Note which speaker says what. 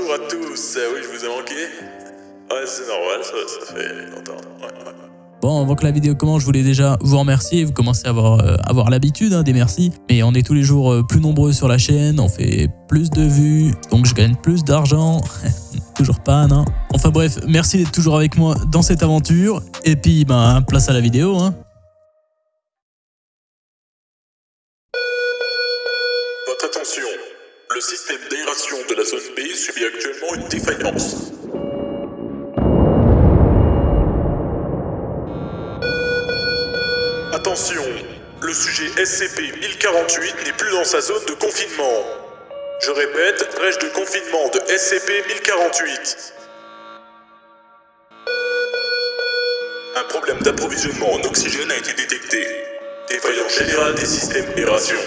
Speaker 1: à tous. Ah oui, je vous ai manqué. Ouais, c'est normal, ça, ça fait longtemps. Ouais, ouais.
Speaker 2: Bon, avant que la vidéo commence, je voulais déjà vous remercier. Vous commencez à avoir, euh, avoir l'habitude hein, des merci. Mais on est tous les jours euh, plus nombreux sur la chaîne. On fait plus de vues. Donc je gagne plus d'argent. toujours pas, non Enfin bref, merci d'être toujours avec moi dans cette aventure. Et puis, ben, place à la vidéo. Hein.
Speaker 1: Votre attention. Le système d'aération de la zone B subit actuellement une défaillance. Attention, le sujet SCP-1048 n'est plus dans sa zone de confinement. Je répète, brèche de confinement de SCP-1048. Un problème d'approvisionnement en oxygène a été détecté. Défaillance générale des systèmes d'aération.